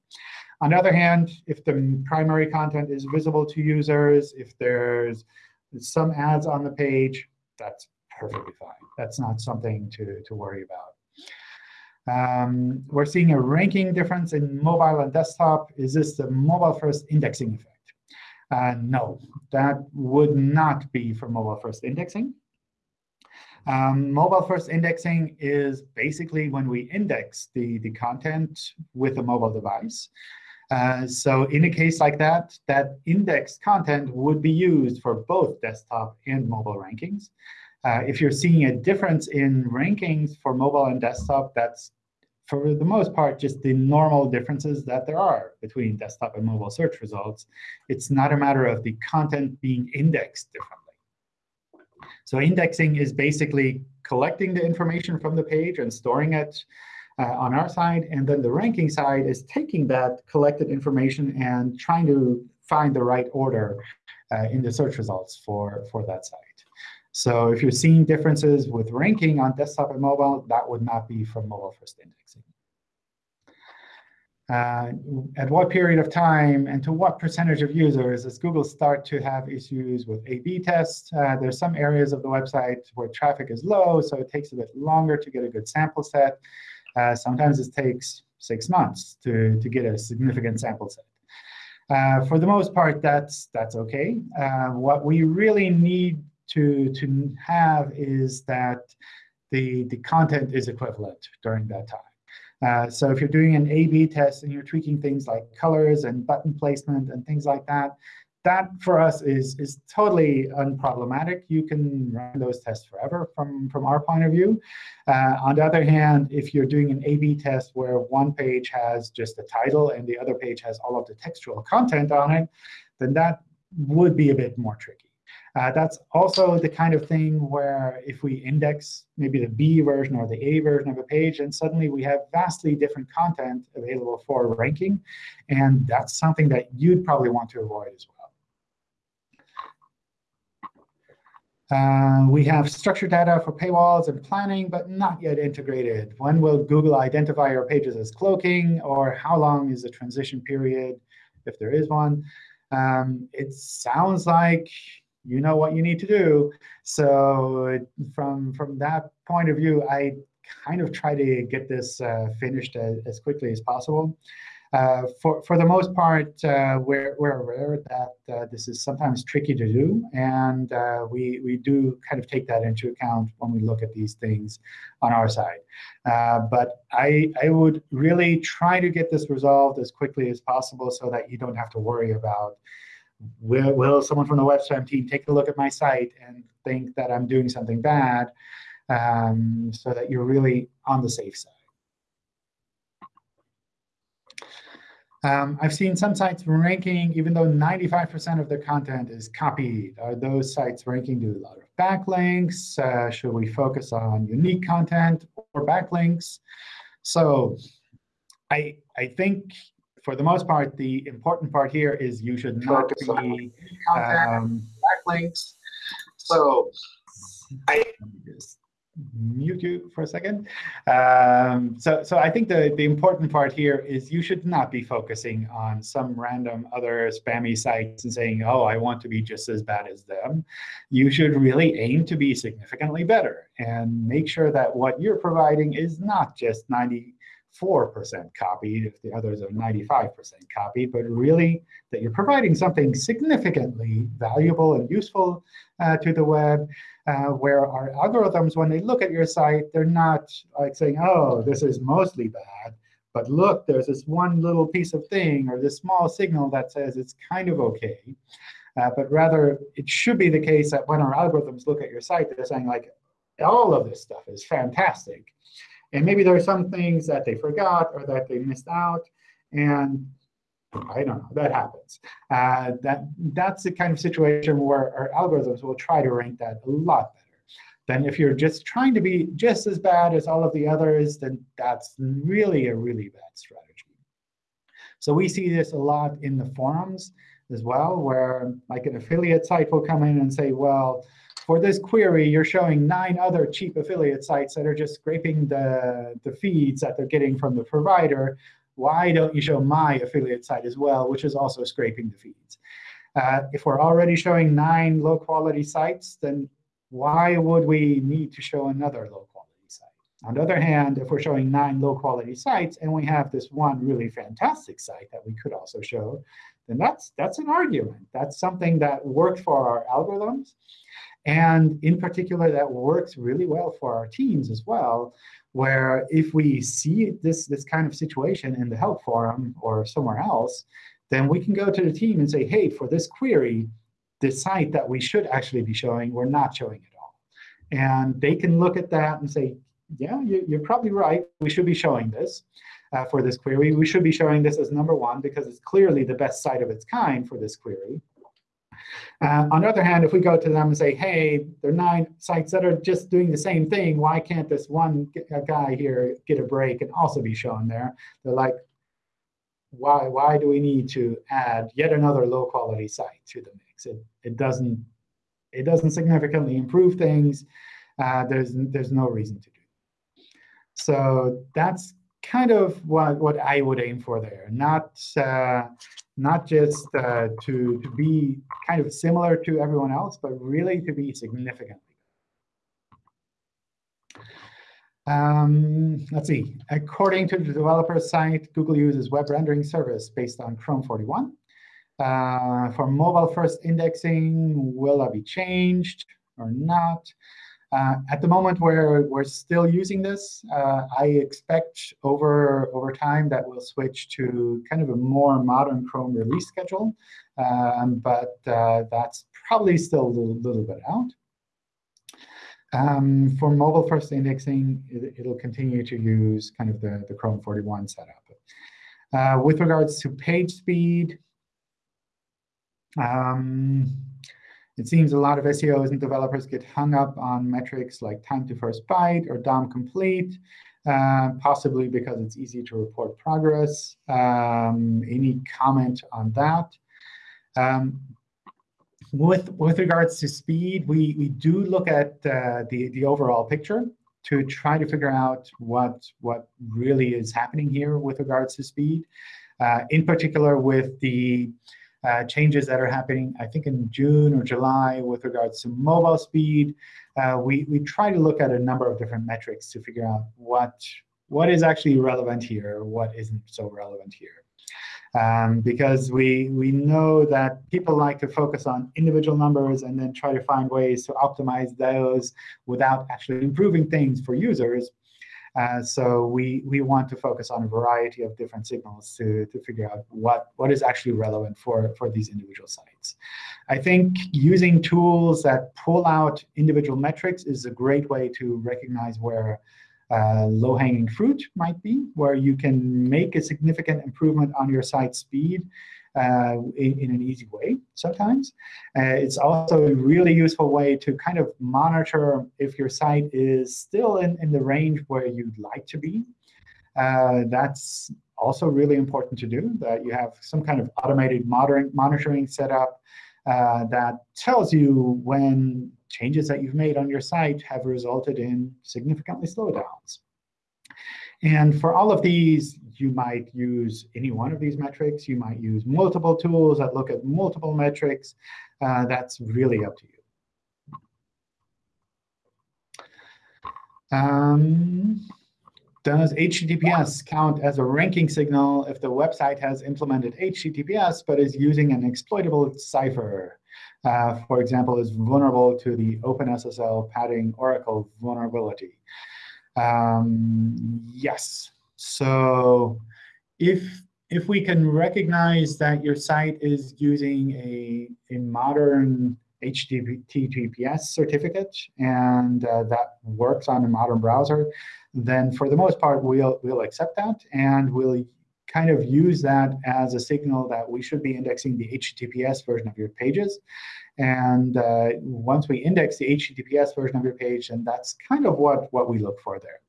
On the other hand, if the primary content is visible to users, if there's some ads on the page, that's perfectly fine. That's not something to, to worry about. Um, we're seeing a ranking difference in mobile and desktop. Is this the mobile-first indexing effect? Uh, no, that would not be for mobile-first indexing. Um, mobile-first indexing is basically when we index the, the content with a mobile device. Uh, so in a case like that, that indexed content would be used for both desktop and mobile rankings. Uh, if you're seeing a difference in rankings for mobile and desktop, that's for the most part just the normal differences that there are between desktop and mobile search results. It's not a matter of the content being indexed differently. So indexing is basically collecting the information from the page and storing it uh, on our side. And then the ranking side is taking that collected information and trying to find the right order uh, in the search results for, for that site. So if you're seeing differences with ranking on desktop and mobile, that would not be from mobile-first indexing. Uh, at what period of time and to what percentage of users does Google start to have issues with A-B tests? Uh, there's some areas of the website where traffic is low, so it takes a bit longer to get a good sample set. Uh, sometimes it takes six months to, to get a significant sample set. Uh, for the most part, that's, that's OK. Uh, what we really need to, to have is that the, the content is equivalent during that time. Uh, so if you're doing an A-B test and you're tweaking things like colors and button placement and things like that, that for us is, is totally unproblematic. You can run those tests forever from, from our point of view. Uh, on the other hand, if you're doing an A-B test where one page has just the title and the other page has all of the textual content on it, then that would be a bit more tricky. Uh, that's also the kind of thing where if we index maybe the B version or the A version of a page, and suddenly we have vastly different content available for ranking. And that's something that you'd probably want to avoid as well. Uh, we have structured data for paywalls and planning, but not yet integrated. When will Google identify your pages as cloaking? Or how long is the transition period, if there is one? Um, it sounds like you know what you need to do. So from, from that point of view, I kind of try to get this uh, finished as, as, quickly as possible. Uh, for, for the most part, uh, we're, we're aware that uh, this is sometimes tricky to do, and uh, we, we do kind of take that into account when we look at these things on our side. Uh, but I, I would really try to get this resolved as quickly as possible so that you don't have to worry about will, will someone from the web team take a look at my site and think that I'm doing something bad um, so that you're really on the safe side. Um, I've seen some sites ranking, even though 95% of their content is copied. Are those sites ranking due to a lot of backlinks? Uh, should we focus on unique content or backlinks? So I, I think for the most part, the important part here is you should not Focus be um, backlinks. So I mute you for a second. Um, so, so I think the, the important part here is you should not be focusing on some random other spammy sites and saying, oh, I want to be just as bad as them. You should really aim to be significantly better and make sure that what you're providing is not just 90 4% copied if the others are 95% copied, but really that you're providing something significantly valuable and useful uh, to the web, uh, where our algorithms, when they look at your site, they're not like saying, oh, this is mostly bad. But look, there's this one little piece of thing or this small signal that says it's kind of OK. Uh, but rather, it should be the case that when our algorithms look at your site, they're saying, like, all of this stuff is fantastic. And maybe there are some things that they forgot or that they missed out. And I don't know, that happens. Uh, that, that's the kind of situation where our algorithms will try to rank that a lot better. Then if you're just trying to be just as bad as all of the others, then that's really a really bad strategy. So we see this a lot in the forums as well, where like an affiliate site will come in and say, well, for this query, you're showing nine other cheap affiliate sites that are just scraping the, the feeds that they're getting from the provider. why don't you show my affiliate site as well, which is also scraping the feeds? Uh, if we're already showing nine low-quality sites, then why would we need to show another low-quality site? On the other hand, if we're showing nine low-quality sites and we have this one really fantastic site that we could also show, then that's, that's an argument. That's something that worked for our algorithms. And in particular, that works really well for our teams as well, where if we see this, this kind of situation in the help forum or somewhere else, then we can go to the team and say, hey, for this query, the site that we should actually be showing, we're not showing at all. And they can look at that and say, yeah, you, are probably right. We should be showing this uh, for this query. We should be showing this as number one because it's clearly the best site of its kind for this query. Uh, on the other hand, if we go to them and say, hey, there are nine sites that are just doing the same thing, why can't this one guy here get a break and also be shown there? They're like, why, why do we need to add yet another low quality site to the mix? It, it, doesn't, it doesn't significantly improve things. Uh, there's, there's no reason to do So that's kind of what, what I would aim for there, not, uh, not just uh, to, to be kind of similar to everyone else, but really to be significantly. Um, let's see. According to the developer site, Google uses web rendering service based on Chrome 41. Uh, for mobile-first indexing, will that be changed or not? Uh, at the moment where we're still using this, uh, I expect over, over time that we'll switch to kind of a more modern Chrome release schedule. Um, but uh, that's probably still a little, little bit out. Um, for mobile first indexing, it, will continue to use kind of the, the Chrome 41 setup. Uh, with regards to page speed, um, it seems a lot of SEOs and developers get hung up on metrics like time to first byte or DOM complete, uh, possibly because it's easy to report progress. Um, any comment on that? Um, with, with regards to speed, we, we do look at uh, the, the overall picture to try to figure out what, what really is happening here with regards to speed. Uh, in particular, with the uh, changes that are happening, I think in June or July with regards to mobile speed. Uh, we, we try to look at a number of different metrics to figure out what, what is actually relevant here, what isn't so relevant here. Um, because we, we know that people like to focus on individual numbers and then try to find ways to optimize those without actually improving things for users. Uh, so we, we want to focus on a variety of different signals to, to figure out what, what is actually relevant for, for these individual sites. I think using tools that pull out individual metrics is a great way to recognize where uh, low-hanging fruit might be, where you can make a significant improvement on your site speed uh, in, in, an easy way sometimes. Uh, it's also a really useful way to kind of monitor if your site is still in, in the range where you'd like to be. Uh, that's also really important to do, that you have some kind of automated monitoring, setup uh, that tells you when changes that you've made on your site have resulted in significantly slowdowns. And for all of these, you might use any one of these metrics. You might use multiple tools that look at multiple metrics. Uh, that's really up to you. Um, does HTTPS count as a ranking signal if the website has implemented HTTPS but is using an exploitable cipher? Uh, for example, is vulnerable to the OpenSSL padding Oracle vulnerability. Um, yes. So if if we can recognize that your site is using a, a modern HTTPS certificate and uh, that works on a modern browser, then for the most part, we'll, we'll accept that. And we'll kind of use that as a signal that we should be indexing the HTTPS version of your pages. And uh, once we index the HTTPS version of your page, and that's kind of what, what we look for there.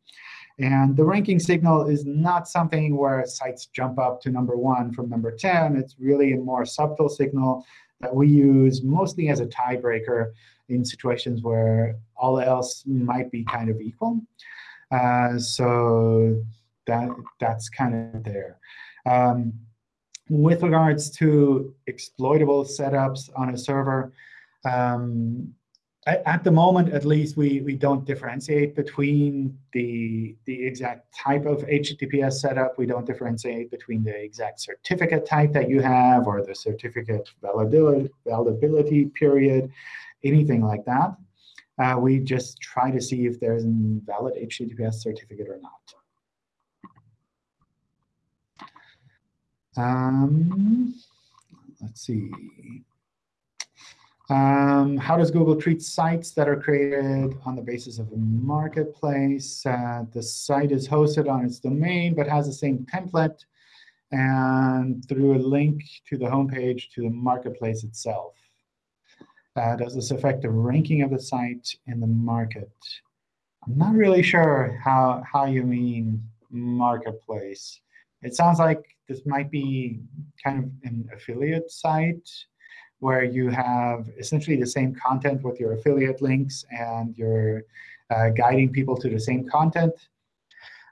And the ranking signal is not something where sites jump up to number one from number 10. It's really a more subtle signal that we use mostly as a tiebreaker in situations where all else might be kind of equal. Uh, so that that's kind of there. Um, with regards to exploitable setups on a server, um, at the moment, at least, we, we don't differentiate between the, the exact type of HTTPS setup. We don't differentiate between the exact certificate type that you have or the certificate validity, validability period, anything like that. Uh, we just try to see if there's a valid HTTPS certificate or not. Um, let's see. Um, how does Google treat sites that are created on the basis of a marketplace? Uh, the site is hosted on its domain, but has the same template and through a link to the homepage to the marketplace itself. Uh, does this affect the ranking of the site in the market? I'm not really sure how, how you mean marketplace. It sounds like this might be kind of an affiliate site where you have essentially the same content with your affiliate links and you're uh, guiding people to the same content.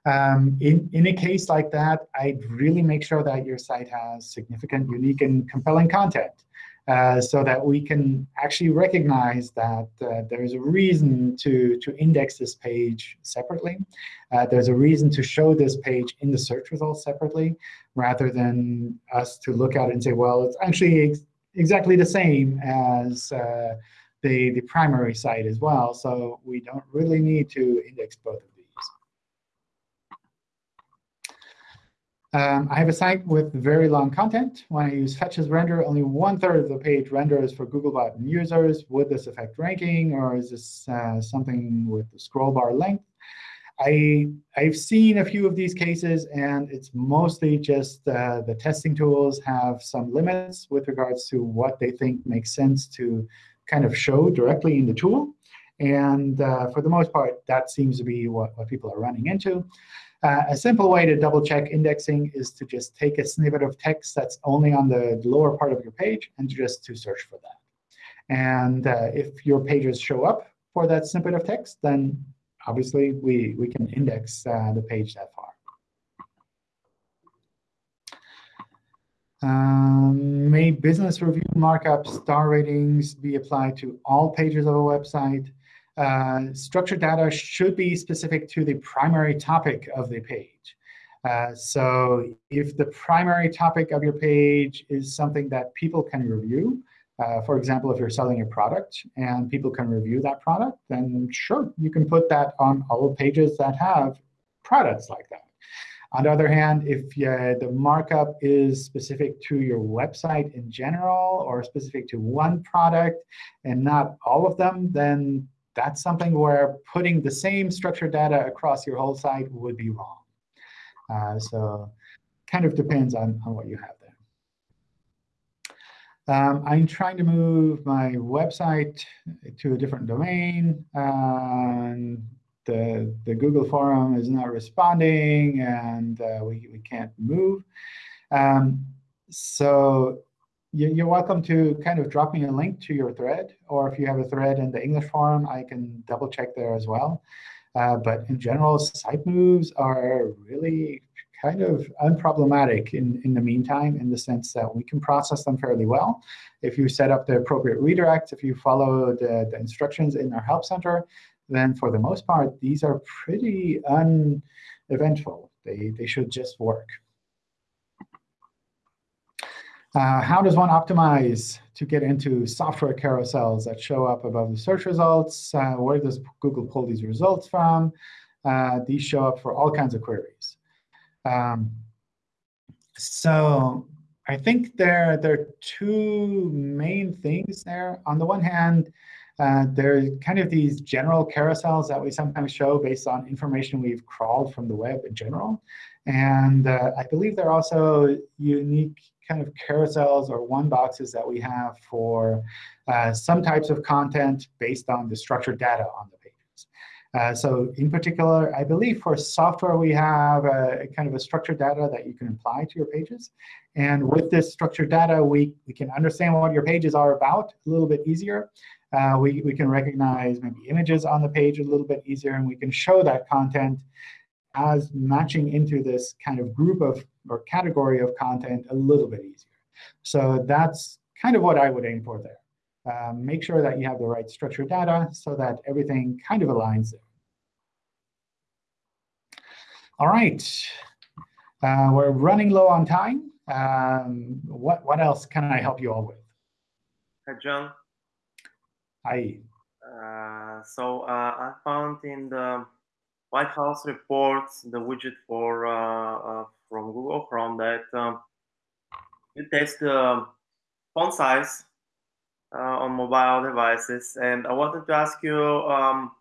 Um, in, in a case like that, I'd really make sure that your site has significant, unique, and compelling content. Uh, so that we can actually recognize that uh, there's a reason to, to index this page separately. Uh, there's a reason to show this page in the search results separately, rather than us to look at it and say, well, it's actually exactly the same as uh, the, the primary site as well. So we don't really need to index both of these. Um, I have a site with very long content. When I use fetch as render, only one third of the page renders for Googlebot and users. Would this affect ranking, or is this uh, something with the scroll bar length? I, I've seen a few of these cases, and it's mostly just uh, the testing tools have some limits with regards to what they think makes sense to kind of show directly in the tool. And uh, for the most part, that seems to be what, what people are running into. Uh, a simple way to double check indexing is to just take a snippet of text that's only on the lower part of your page and just to search for that. And uh, if your pages show up for that snippet of text, then obviously, we, we can index uh, the page that far. Um, may business review markup star ratings be applied to all pages of a website? Uh, structured data should be specific to the primary topic of the page. Uh, so if the primary topic of your page is something that people can review, uh, for example, if you're selling a product and people can review that product, then sure, you can put that on all pages that have products like that. On the other hand, if uh, the markup is specific to your website in general or specific to one product and not all of them, then that's something where putting the same structured data across your whole site would be wrong. Uh, so kind of depends on, on what you have. Um, I'm trying to move my website to a different domain. and the, the Google forum is not responding, and uh, we, we can't move. Um, so you're welcome to kind of drop me a link to your thread. Or if you have a thread in the English forum, I can double check there as well. Uh, but in general, site moves are really kind of unproblematic in, in the meantime in the sense that we can process them fairly well. If you set up the appropriate redirects, if you follow the, the instructions in our Help Center, then for the most part, these are pretty uneventful. They, they should just work. Uh, how does one optimize to get into software carousels that show up above the search results? Uh, where does Google pull these results from? Uh, these show up for all kinds of queries. Um, so I think there, there are two main things there. On the one hand, uh, there's kind of these general carousels that we sometimes show based on information we've crawled from the web in general. And uh, I believe there are also unique kind of carousels or one boxes that we have for uh, some types of content based on the structured data on the uh, so in particular, I believe for software, we have a, kind of a structured data that you can apply to your pages. And with this structured data, we, we can understand what your pages are about a little bit easier. Uh, we, we can recognize maybe images on the page a little bit easier, and we can show that content as matching into this kind of group of or category of content a little bit easier. So that's kind of what I would aim for there. Um, make sure that you have the right structured data so that everything kind of aligns there. All right. Uh, we're running low on time. Um, what, what else can I help you all with? Hi, John. Hi. Uh, so uh, I found in the Lighthouse reports the widget for uh, uh from Google Chrome that um, you test the font size uh, on mobile devices, and I wanted to ask you um,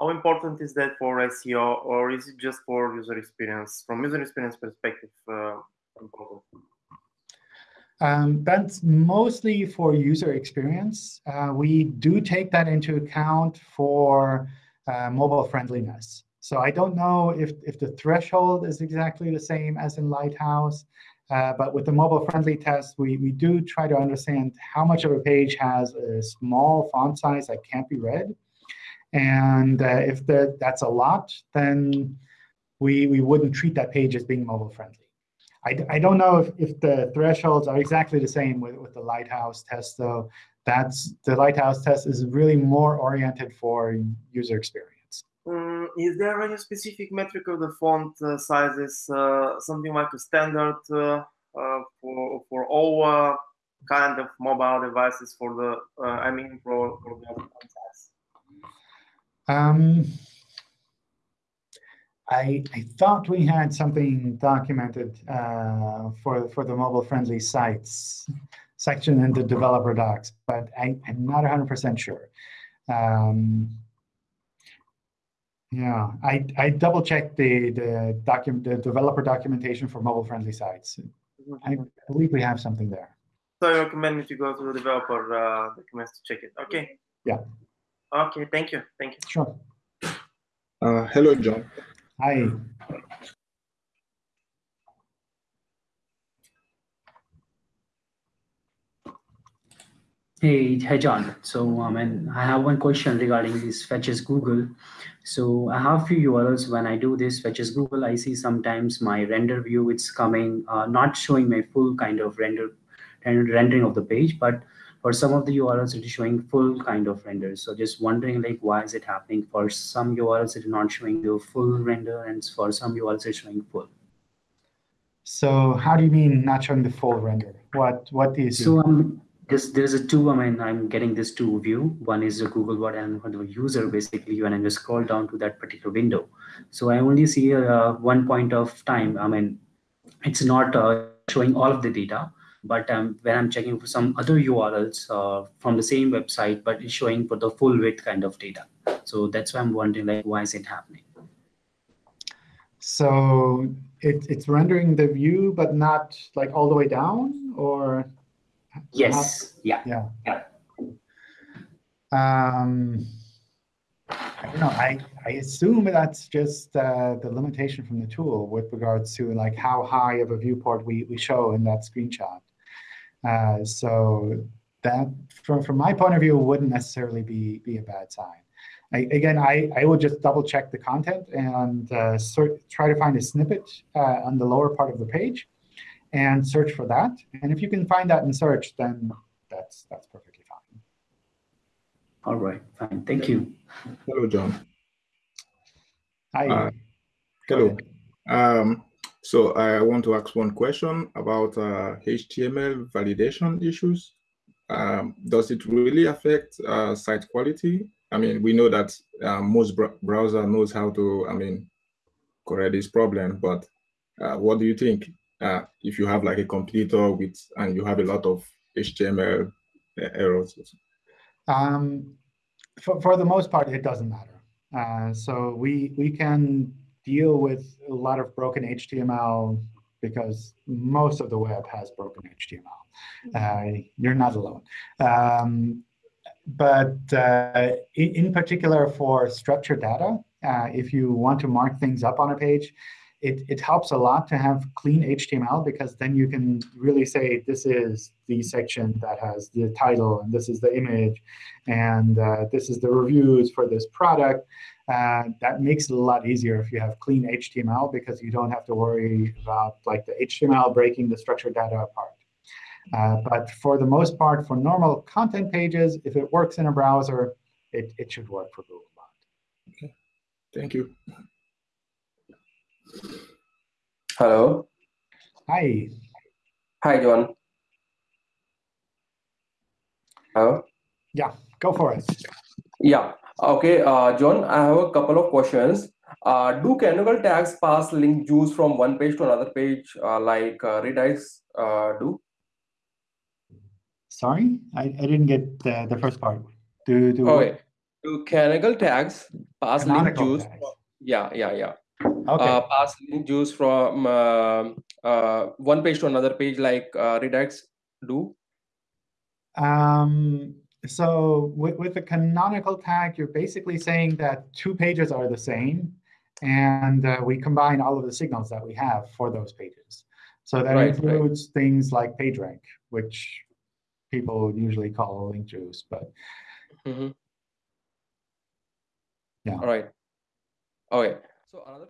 how important is that for SEO, or is it just for user experience? From user experience perspective, uh, important. Um, that's mostly for user experience. Uh, we do take that into account for uh, mobile friendliness. So I don't know if, if the threshold is exactly the same as in Lighthouse, uh, but with the mobile friendly test, we, we do try to understand how much of a page has a small font size that can't be read. And uh, if the, that's a lot, then we, we wouldn't treat that page as being mobile friendly. I, I don't know if, if the thresholds are exactly the same with, with the Lighthouse test, though. That's the Lighthouse test is really more oriented for user experience. Um, is there any specific metric of the font uh, sizes, uh, something like a standard uh, uh for for all uh, kind of mobile devices for the, uh, I mean, for, for the font size? Um, I, I thought we had something documented for, for the mobile-friendly sites section in the developer docs, but I, I'm not 100% sure. Um, yeah, I, I double checked the the document the developer documentation for mobile friendly sites. I believe we have something there. So I recommend me to go to the developer uh, documents to check it. Okay. Yeah. Okay. Thank you. Thank you. Sure. Uh, hello, John. Hi. Hey, hi John. So um, and I have one question regarding this Fetch as Google. So I have few URLs when I do this Fetch as Google, I see sometimes my render view, it's coming, uh, not showing my full kind of render, and rendering of the page, but for some of the URLs, it is showing full kind of render. So just wondering like, why is it happening? For some URLs, it is not showing the full render, and for some URLs, it's showing full. So how do you mean not showing the full render? What what do you see? So um, this there's a two. I mean, I'm getting this two view. One is the Googlebot and the user basically when I just scroll down to that particular window. So I only see uh, one point of time. I mean, it's not uh, showing all of the data but um, when I'm checking for some other URLs uh, from the same website, but it's showing for the full width kind of data. So that's why I'm wondering, like, why is it happening? So it, it's rendering the view, but not like all the way down, or? Yes. yeah. Yeah. Yeah. Um, I don't know. I, I assume that's just uh, the limitation from the tool with regards to like how high of a viewport we, we show in that screenshot. Uh, so that, from, from my point of view, wouldn't necessarily be, be a bad sign. I, again, I, I would just double check the content and uh, sort, try to find a snippet uh, on the lower part of the page and search for that. And if you can find that in search, then that's, that's perfectly fine. All right, fine. Thank you. Hello, John. Hi. Uh, hello. Um, so I want to ask one question about uh, HTML validation issues. Um, does it really affect uh, site quality? I mean, we know that uh, most br browser knows how to, I mean, correct this problem, but uh, what do you think uh, if you have like a computer with, and you have a lot of HTML uh, errors? Um, for, for the most part, it doesn't matter. so we, we can deal with a lot of broken HTML because most of the web has broken HTML. Uh, you're not alone. Um, but uh, in, in, particular for structured data, uh, if you want to mark things up on a page, it, it helps a lot to have clean HTML because then you can really say this is the section that has the title, and this is the image, and uh, this is the reviews for this product. Uh, that makes it a lot easier if you have clean HTML because you don't have to worry about like the HTML breaking the structured data apart. Uh, but for the most part, for normal content pages, if it works in a browser, it, it should work for Googlebot. Okay. Thank you. Hello. Hi. Hi, John. Hello. Yeah, go for it. Yeah. Okay, uh, John, I have a couple of questions. Uh, do canonical tags pass link juice from one page to another page uh, like uh, redirects uh, do? Sorry, I, I didn't get the, the first part. Do, do Okay. Do canonical tags pass link Canonical juice? tags. Yeah, yeah, yeah. Okay. Uh, pass link juice from uh, uh, one page to another page like uh, redirects do? Um, so with, with the canonical tag, you're basically saying that two pages are the same, and uh, we combine all of the signals that we have for those pages. So that Right, right. includes things like PageRank, which people usually call link juice, but Mm-hmm. Yeah. All right. Okay. So another,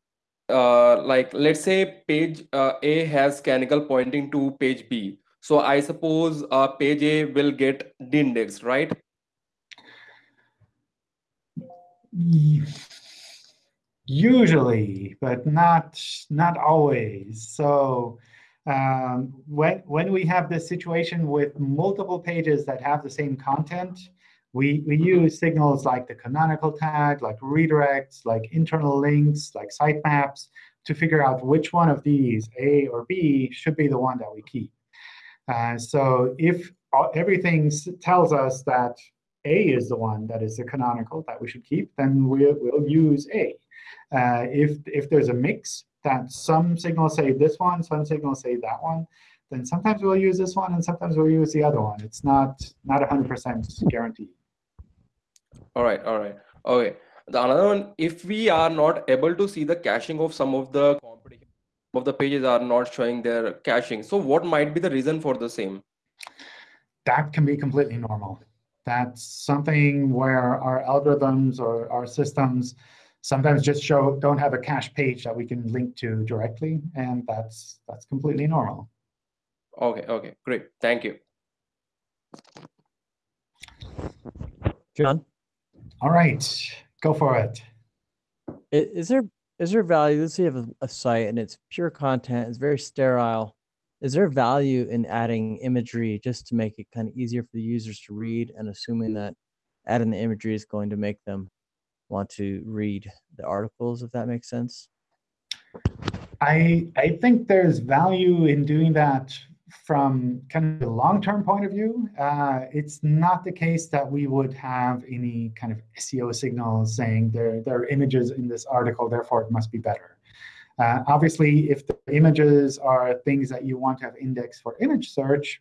uh, like let's say page uh, A has canonical pointing to page B. So I suppose uh, page A will get de-indexed, right? usually, but not not always. So um, when when we have this situation with multiple pages that have the same content, we we use signals like the canonical tag, like redirects, like internal links, like sitemaps to figure out which one of these, A or B, should be the one that we keep. Uh, so if everything tells us that A is the one that is the canonical that we should keep, then we'll, we'll use A. Uh, if, if there's a mix that some signals say this one, some signals say that one, then sometimes we'll use this one and sometimes we'll use the other one. It's not not 100% guaranteed. All right. All right. Okay. The another one, if we are not able to see the caching of some of the competition, of the pages are not showing their caching. So what might be the reason for the same? that can be completely normal. That's something where our algorithms or our systems sometimes just show don't have a cache page that we can link to directly, and that's that's completely normal. Okay. Okay. Great. Thank you. John, All right, go for it. Is there is there value? Let's say you have a, site and it's pure content, it's very sterile. Is there value in adding imagery just to make it kind of easier for the users to read and assuming that adding the imagery is going to make them want to read the articles, if that makes sense? I I think there's value in doing that from kind of the long-term point of view. Uh, it's not the case that we would have any kind of SEO signals saying there there are images in this article, therefore it must be better. Uh, obviously, if the images are things that you want to have indexed for image search,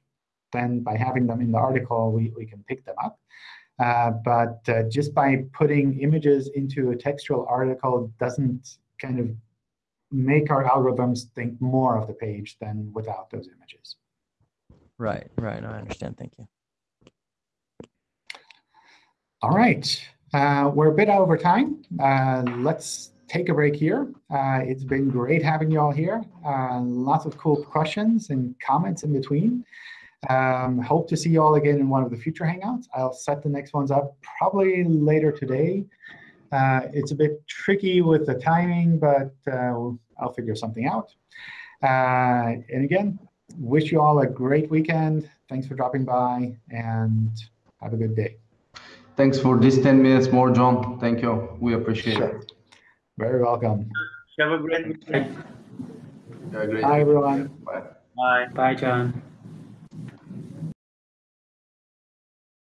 then by having them in the article, we, we can pick them up. Uh, but uh, just by putting images into a textual article doesn't kind of make our algorithms think more of the page than without those images. Right, right. I understand. Thank you. All right, uh, we're a bit over time. Uh, let's take a break here. Uh, it's been great having you all here. Uh, lots of cool questions and comments in between. Um, hope to see you all again in one of the future Hangouts. I'll set the next ones up probably later today. Uh, it's a bit tricky with the timing, but uh, I'll figure something out. Uh, and again, wish you all a great weekend. Thanks for dropping by, and have a good day. Thanks for this 10 minutes more, John. Thank you. We appreciate it. Very welcome. Have a great weekend. Have a great Bye, everyone. Bye. Bye. Bye, John.